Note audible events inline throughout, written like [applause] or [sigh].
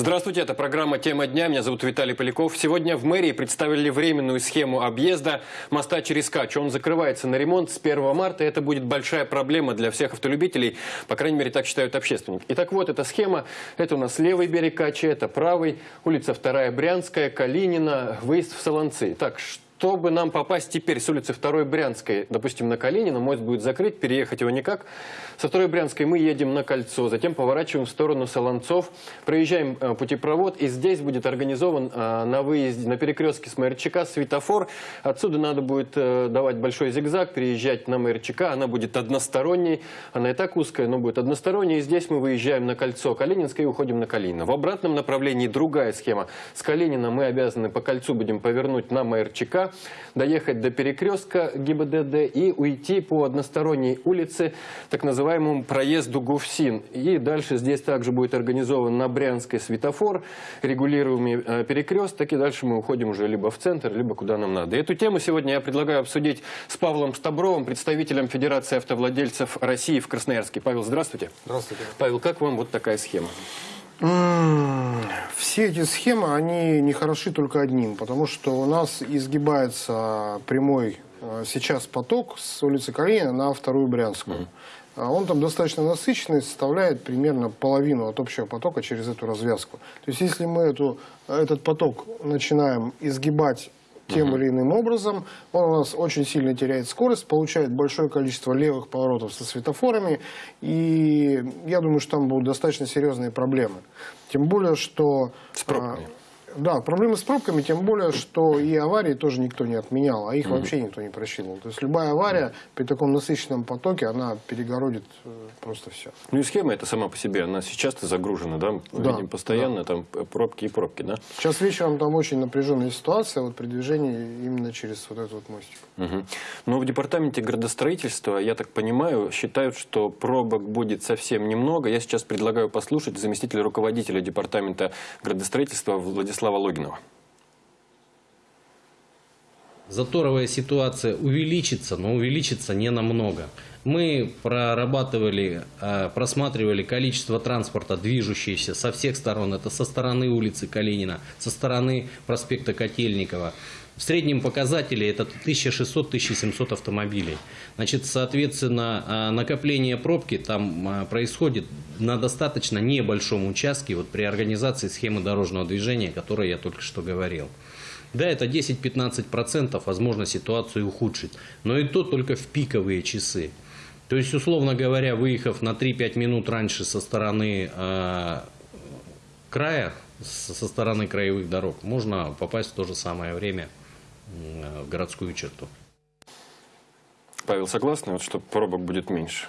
Здравствуйте, это программа «Тема дня». Меня зовут Виталий Поляков. Сегодня в мэрии представили временную схему объезда моста через Кач. Он закрывается на ремонт с 1 марта. Это будет большая проблема для всех автолюбителей. По крайней мере, так считают общественники. Итак, вот эта схема. Это у нас левый берег Качи, это правый. Улица 2 Брянская, Калинина, выезд в Солонцы. Так, что чтобы нам попасть теперь с улицы 2 Брянской, допустим, на Калинина, мост будет закрыт, переехать его никак. Со 2 Брянской мы едем на кольцо, затем поворачиваем в сторону Солонцов, проезжаем э, путепровод, и здесь будет организован э, на выезде, на перекрестке с МРЧК светофор. Отсюда надо будет э, давать большой зигзаг, переезжать на МРЧК, она будет односторонней, она и так узкая, но будет односторонней. И здесь мы выезжаем на кольцо Калининское и уходим на Калинина. В обратном направлении другая схема. С Калинина мы обязаны по кольцу будем повернуть на МРЧК, доехать до перекрестка ГИБДД и уйти по односторонней улице, так называемому проезду Гуфсин. И дальше здесь также будет организован на Брянской светофор, регулируемый э, перекресток, и дальше мы уходим уже либо в центр, либо куда нам надо. Эту тему сегодня я предлагаю обсудить с Павлом Стабровым, представителем Федерации автовладельцев России в Красноярске. Павел, здравствуйте. Здравствуйте. Павел, как вам вот такая схема? Все эти схемы, они не хороши только одним, потому что у нас изгибается прямой э, сейчас поток с улицы Калинина на вторую Брянскую. Mm. Он там достаточно насыщенный, составляет примерно половину от общего потока через эту развязку. То есть если мы эту, этот поток начинаем изгибать тем или иным образом. Он у нас очень сильно теряет скорость, получает большое количество левых поворотов со светофорами. И я думаю, что там будут достаточно серьезные проблемы. Тем более, что... С пробками. Да, проблемы с пробками, тем более, что и аварии тоже никто не отменял, а их mm -hmm. вообще никто не просчитывал. То есть любая авария при таком насыщенном потоке, она перегородит э, просто все. Ну и схема эта сама по себе, она сейчас загружена, да? Мы да, видим постоянно да. там пробки и пробки, да? Сейчас вечером там очень напряженная ситуация вот при движении именно через вот этот вот мостик. Угу. Но в департаменте градостроительства, я так понимаю, считают, что пробок будет совсем немного. Я сейчас предлагаю послушать заместителя руководителя департамента градостроительства Владислава Владислава Логинова. Заторовая ситуация увеличится, но увеличится не намного. Мы прорабатывали, э, просматривали количество транспорта, движущееся со всех сторон. Это со стороны улицы Калинина, со стороны проспекта Котельникова. В среднем показатели это 1600-1700 автомобилей. Значит, соответственно, а, накопление пробки там а, происходит на достаточно небольшом участке вот при организации схемы дорожного движения, о которой я только что говорил. Да, это 10-15%, возможно, ситуацию ухудшить, но и то только в пиковые часы. То есть, условно говоря, выехав на 3-5 минут раньше со стороны э, края, со стороны краевых дорог, можно попасть в то же самое время в городскую черту. Павел, согласны, вот, что пробок будет меньше?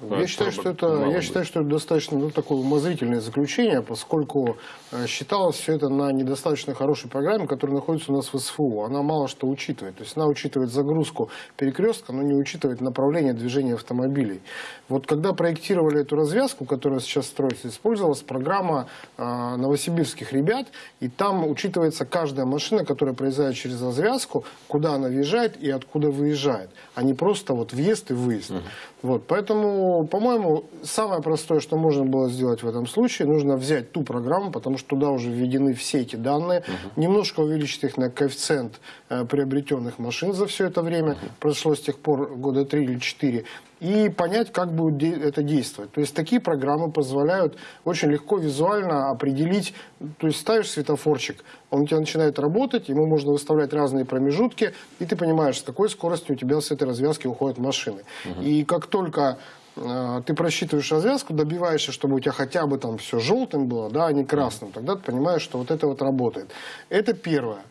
Я считаю, что это, я считаю, что это достаточно ну, такое умозрительное заключение, поскольку э, считалось все это на недостаточно хорошей программе, которая находится у нас в СФУ. Она мало что учитывает. То есть она учитывает загрузку перекрестка, но не учитывает направление движения автомобилей. Вот когда проектировали эту развязку, которая сейчас строится, использовалась программа э, новосибирских ребят, и там учитывается каждая машина, которая проезжает через развязку, куда она въезжает и откуда выезжает, а не просто вот въезд и выезд. Угу. Вот, поэтому, по-моему, самое простое, что можно было сделать в этом случае, нужно взять ту программу, потому что туда уже введены все эти данные, угу. немножко увеличить их на коэффициент э, приобретенных машин за все это время, угу. прошло с тех пор года три или четыре, и понять, как будет это действовать. То есть такие программы позволяют очень легко визуально определить, то есть ставишь светофорчик, он у тебя начинает работать, ему можно выставлять разные промежутки, и ты понимаешь, с какой скоростью у тебя с этой развязки уходят машины. Угу. И как только ты просчитываешь развязку, добиваешься, чтобы у тебя хотя бы там все желтым было, да, а не красным, тогда ты понимаешь, что вот это вот работает. Это первое.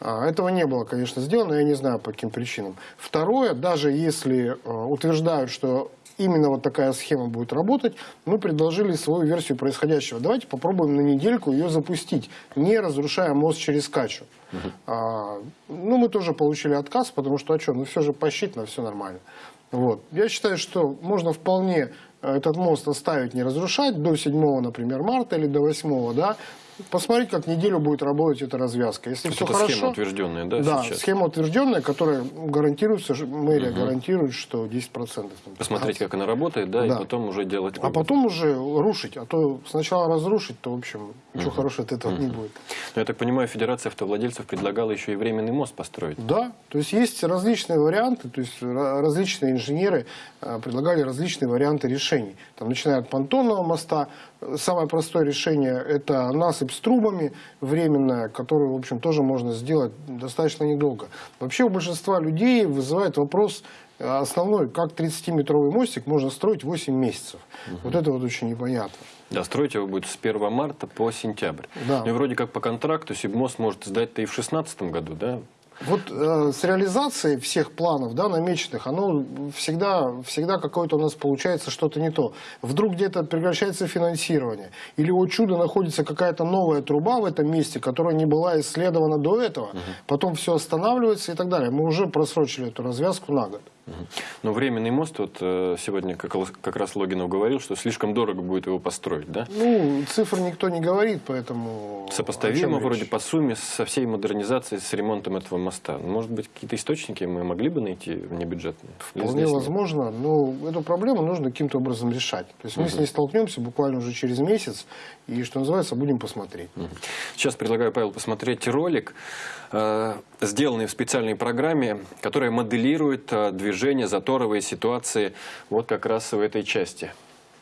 А, этого не было, конечно, сделано, я не знаю по каким причинам. Второе, даже если э, утверждают, что именно вот такая схема будет работать, мы предложили свою версию происходящего. Давайте попробуем на недельку ее запустить, не разрушая мост через Качу. Угу. А, ну, мы тоже получили отказ, потому что, а что, ну все же посчитано, все нормально. Вот. Я считаю, что можно вполне этот мост оставить, не разрушать до 7, например, марта или до 8, да, посмотреть, как неделю будет работать эта развязка. Если все хорошо, схема утвержденная, да, да, сейчас? схема утвержденная, которая гарантируется, мэрия гарантирует, что 10%. там, Посмотреть, 15%. как она работает, да, Да. и потом уже делать А потом уже рушить. А то сначала разрушить, то, в общем, ничего хорошего от этого не будет. Но я так понимаю, Федерация автовладельцев предлагала еще и временный мост построить. Да, то есть есть различные варианты, то есть ра- различные инженеры э, предлагали различные варианты решений. Там, начиная от понтонного моста, самое простое решение – это насыпь с трубами временная, которую, в общем, тоже можно сделать достаточно недолго. Вообще у большинства людей вызывает вопрос э, основной, как 30-метровый мостик можно строить 8 месяцев. Вот это вот очень непонятно. Да, строить его будет с 1 марта по сентябрь. Да. Ну и вроде как по контракту Сибмост может сдать-то и в 2016 году, да? Вот э, с реализацией всех планов, да, намеченных, оно всегда, всегда какое-то у нас получается что-то не то. Вдруг где-то прекращается финансирование. Или о чудо находится какая-то новая труба в этом месте, которая не была исследована до этого. Потом все останавливается и так далее. Мы уже просрочили эту развязку на год. Но временный мост, вот э, сегодня как, как раз Логинов говорил, что слишком дорого будет его построить, да? Ну, цифр никто не говорит, поэтому... Сопоставимо вроде речь? по сумме со всей модернизацией, с ремонтом этого моста. Может быть, какие-то источники мы могли бы найти внебюджетные? Вполне возможно, но эту проблему нужно каким-то образом решать. То есть мы с ней столкнемся буквально уже через месяц, и, что называется, будем посмотреть. Сейчас предлагаю, Павел, посмотреть ролик, сделанный в специальной программе, которая моделирует э, движение, заторовые ситуации вот как раз в этой части.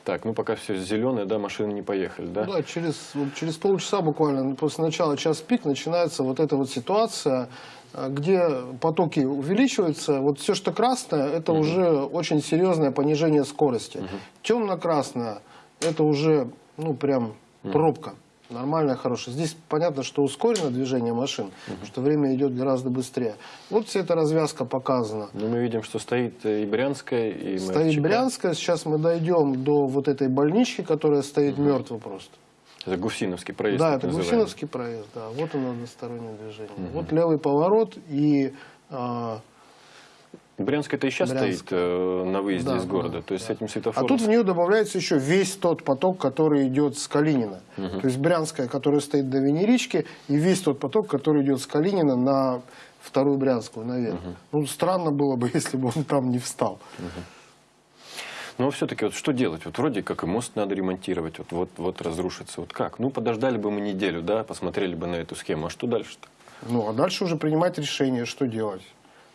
Так, ну пока все зеленое, да, машины не поехали, да? Да, через, через полчаса буквально, ну, после начала час пик, начинается вот эта вот ситуация, э, где потоки увеличиваются. Вот все, что красное, это уже очень серьезное понижение скорости. Темно-красное, это уже, ну, прям пробка. Нормальная, хорошая. Здесь понятно, что ускорено движение машин, что время идет гораздо быстрее. Вот вся эта развязка показана. Ну, мы видим, что стоит э, и Брянская, и Стоит МФЧК. Брянская, сейчас мы дойдем до вот этой больнички, которая стоит мертво просто. Это Гусиновский проезд. Да, это называемый. Гусиновский проезд, да. Вот он одностороннее движение. Вот левый поворот и а, Брянская это и сейчас Брянская. стоит э, на выезде Да, из города. да, То есть да. с этим а светофором... тут в нее добавляется еще весь тот поток, который идет с Калинина. То есть Брянская, которая стоит до Венерички, и весь тот поток, который идет с Калинина на вторую Брянскую наверх. Ну, странно было бы, [laughs] если бы он там не встал. Но все-таки вот что делать? Вот вроде как и мост надо ремонтировать, вот, вот, вот разрушится. Вот как? Ну, подождали бы мы неделю, да, посмотрели бы на эту схему. А что дальше-то? Ну, а дальше уже принимать решение, что делать.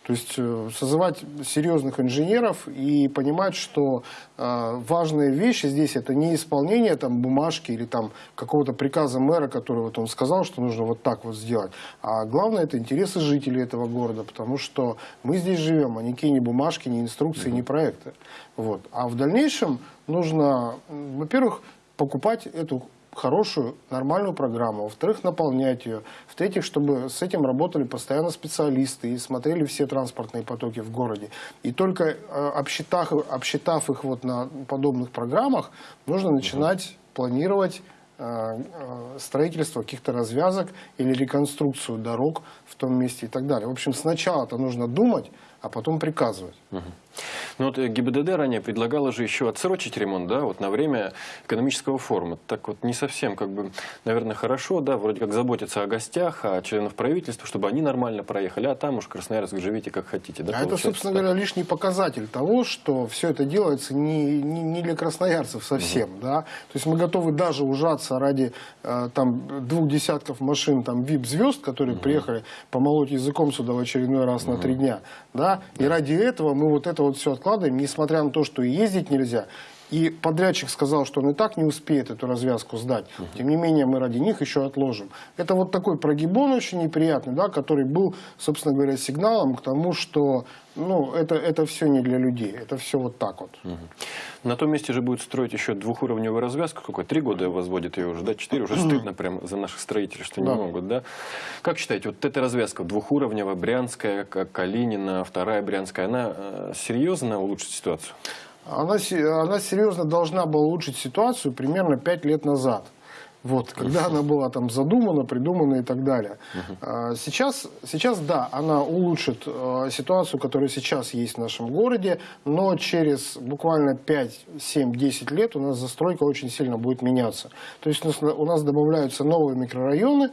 То есть э, созывать серьезных инженеров и понимать, что э, важные вещи здесь это не исполнение там, бумажки или там, какого-то приказа мэра, который вот он сказал, что нужно вот так вот сделать. А главное это интересы жителей этого города, потому что мы здесь живем, а никакие ни бумажки, ни инструкции, ни проекты. Вот. А в дальнейшем нужно, во-первых, покупать эту хорошую, нормальную программу, во-вторых, наполнять ее, в-третьих, чтобы с этим работали постоянно специалисты и смотрели все транспортные потоки в городе. И только э, обсчитав, обсчитав их вот на подобных программах, нужно начинать планировать э, э, строительство каких-то развязок или реконструкцию дорог в том месте и так далее. В общем, сначала-то нужно думать, а потом приказывать. Ну вот э, ГИБДД ранее предлагала же еще отсрочить ремонт, да, вот на время экономического форума. Так вот не совсем, как бы, наверное, хорошо, да, вроде как заботиться о гостях, о членах правительства, чтобы они нормально проехали, а там уж Красноярск живите как хотите, да, А это, собственно так? говоря, лишний показатель того, что все это делается не, не, не для красноярцев совсем. Да? То есть мы готовы даже ужаться ради э, там, двух десятков машин там, VIP-звезд, которые приехали помолоть языком сюда в очередной раз на три дня. Да? И ради этого мы вот это вот все откладываем, несмотря на то, что ездить нельзя. И подрядчик сказал, что он и так не успеет эту развязку сдать. Тем не менее, мы ради них еще отложим. Это вот такой прогибон очень неприятный, да, который был, собственно говоря, сигналом к тому, что ну, это, это все не для людей. Это все вот так вот. На том месте же будет строить еще двухуровневую развязку. Какой? Три года возводит ее уже, да? Четыре. Уже [clears throat] стыдно прям за наших строителей, что не Да. могут, да? Как считаете, вот эта развязка двухуровневая, Брянская, Калинина, вторая Брянская, она э, серьезно улучшит ситуацию? Она, она серьезно должна была улучшить ситуацию примерно 5 лет назад. Вот, когда она была там задумана, придумана и так далее. А, Сейчас, сейчас, да, она улучшит э, ситуацию, которая сейчас есть в нашем городе, но через буквально 5, 7, 10 лет у нас застройка очень сильно будет меняться. То есть у нас, у нас добавляются новые микрорайоны,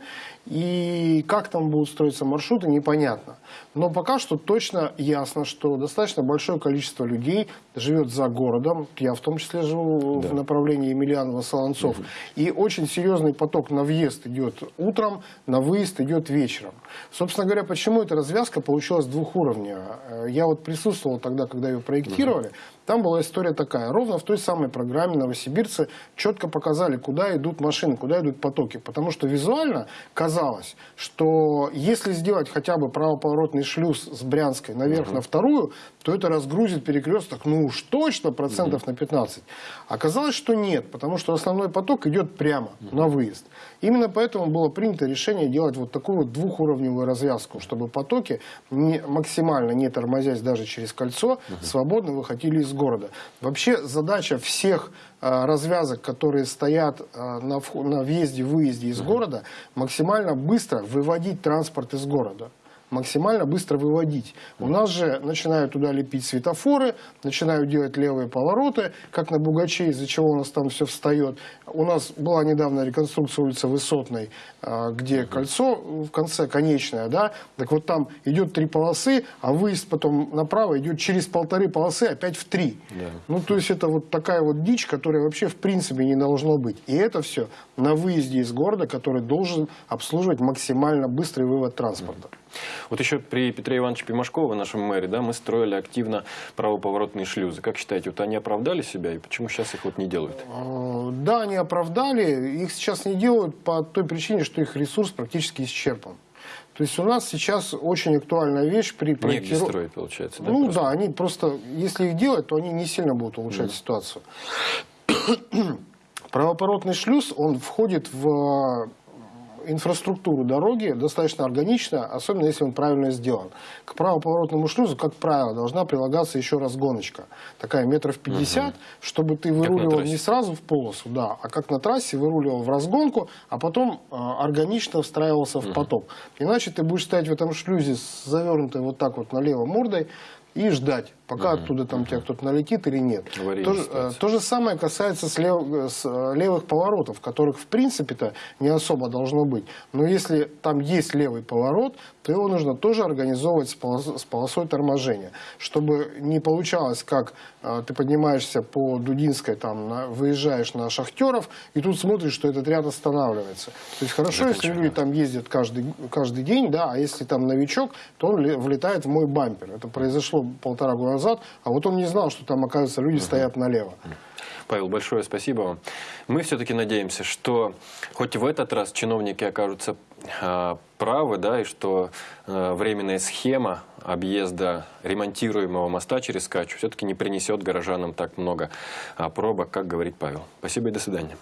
и как там будут строиться маршруты, непонятно. Но пока что точно ясно, что достаточно большое количество людей живет за городом. Я в том числе живу в направлении Емельянова-Солонцов. И очень серьезный поток на въезд идет утром, на выезд идет вечером. Собственно говоря, почему эта развязка получилась двух уровней? Э, Я вот присутствовал тогда, когда ее проектировали. Там была история такая. Ровно в той самой программе новосибирцы четко показали, куда идут машины, куда идут потоки. Потому что визуально казалось, что если сделать хотя бы правоповоротный шлюз с Брянской наверх на вторую, то это разгрузит перекресток, ну уж точно, процентов на 15. Оказалось, что нет, потому что основной поток идет прямо на выезд. Именно поэтому было принято решение делать вот такую вот двухуровневую развязку, чтобы потоки не, максимально не тормозясь даже через кольцо, свободно выходили из города. Вообще задача всех э, развязок, которые стоят э, на, на въезде-выезде из города, максимально быстро выводить транспорт из города максимально быстро выводить. У нас же начинают туда лепить светофоры, начинают делать левые повороты, как на Бугаче, из-за чего у нас там все встает. У нас была недавно реконструкция улицы Высотной, а, где кольцо в конце конечное, да, так вот там идет три полосы, а выезд потом направо идет через полторы полосы опять в три. Ну, то есть это вот такая вот дичь, которая вообще в принципе не должно быть. И это все на выезде из города, который должен обслуживать максимально быстрый вывод транспорта. Вот еще при Петре Ивановиче Пимашкове, нашем мэре, да, мы строили активно правоповоротные шлюзы. Как считаете, вот они оправдали себя и почему сейчас их вот не делают? Э, Да, они оправдали, их сейчас не делают по той причине, что их ресурс практически исчерпан. То есть у нас сейчас очень актуальная вещь при Негде проектировании. строить, получается, да? Ну просто? да, они просто, если их делать, то они не сильно будут улучшать ситуацию. [clears throat] Правопоротный шлюз, он входит в инфраструктуру дороги достаточно органично, особенно если он правильно сделан. К правоповоротному шлюзу, как правило, должна прилагаться еще разгоночка. Такая метров 50, чтобы ты выруливал не сразу в полосу, да, а как на трассе выруливал в разгонку, а потом э, органично встраивался в поток. Иначе ты будешь стоять в этом шлюзе с завернутой вот так вот налево мордой и ждать, пока оттуда там тебя кто-то налетит или нет. То, же- э, ситуация. то же самое касается с лев- с, э, левых поворотов, которых в принципе-то не особо должно быть. Но если там есть левый поворот, то его нужно тоже организовывать с, полос- с полосой торможения, чтобы не получалось, как э, ты поднимаешься по Дудинской, там, на- выезжаешь на Шахтеров, и тут смотришь, что этот ряд останавливается. То есть хорошо, если Заканчиваем, люди там ездят каждый, каждый день, да, а если там новичок, то он ле- влетает в мой бампер. Это произошло полтора года назад, а вот он не знал, что там, оказывается, люди стоят налево. Павел, большое спасибо вам. Мы все-таки надеемся, что хоть в этот раз чиновники окажутся а, правы, да, и что а, временная схема объезда ремонтируемого моста через Качу все-таки не принесет горожанам так много а, пробок, как говорит Павел. Спасибо и до свидания.